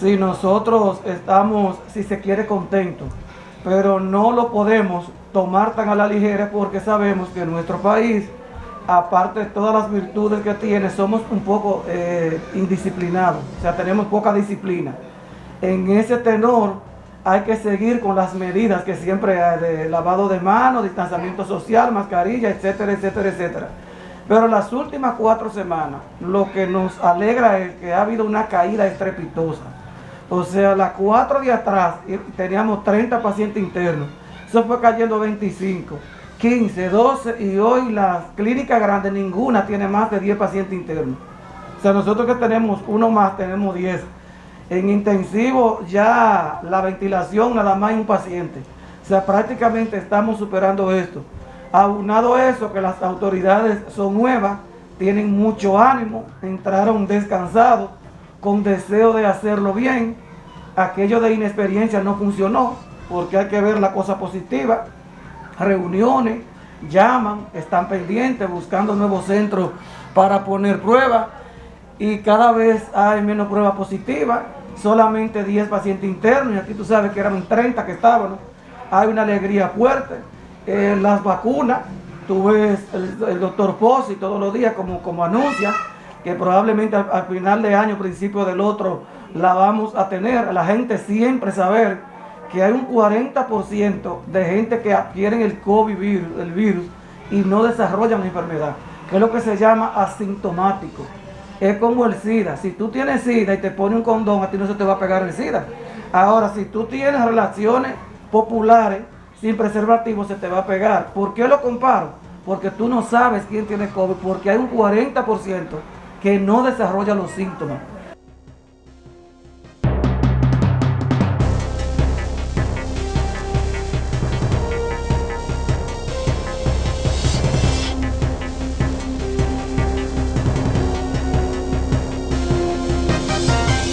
si nosotros estamos, si se quiere, contentos, pero no lo podemos tomar tan a la ligera porque sabemos que nuestro país, aparte de todas las virtudes que tiene, somos un poco eh, indisciplinados, o sea, tenemos poca disciplina. En ese tenor hay que seguir con las medidas que siempre hay de lavado de manos, distanciamiento social, mascarilla, etcétera, etcétera, etcétera. Pero las últimas cuatro semanas, lo que nos alegra es que ha habido una caída estrepitosa. O sea, las cuatro días atrás teníamos 30 pacientes internos. Eso fue cayendo 25, 15, 12 y hoy las clínicas grandes, ninguna tiene más de 10 pacientes internos. O sea, nosotros que tenemos uno más, tenemos 10. En intensivo ya la ventilación nada más hay un paciente. O sea, prácticamente estamos superando esto. Aunado eso, que las autoridades son nuevas, tienen mucho ánimo, entraron descansados, con deseo de hacerlo bien. Aquello de inexperiencia no funcionó, porque hay que ver la cosa positiva. Reuniones, llaman, están pendientes, buscando nuevos centros para poner pruebas. Y cada vez hay menos pruebas positivas, solamente 10 pacientes internos, y aquí tú sabes que eran 30 que estaban. Hay una alegría fuerte eh, las vacunas, tú ves el, doctor Pozzi todos los días como, como anuncia que probablemente al, final de año, principio del otro, la vamos a tener. La gente siempre saber que hay un 40% de gente que adquieren el COVID virus, el virus y no desarrollan la enfermedad, que es lo que se llama asintomático. Es como el SIDA. Si tú tienes SIDA y te pone un condón, a ti no se te va a pegar el SIDA. Ahora, si tú tienes relaciones populares sin preservativo se te va a pegar. ¿Por qué lo comparo? Porque tú no sabes quién tiene COVID, porque hay un 40% que no desarrolla los síntomas.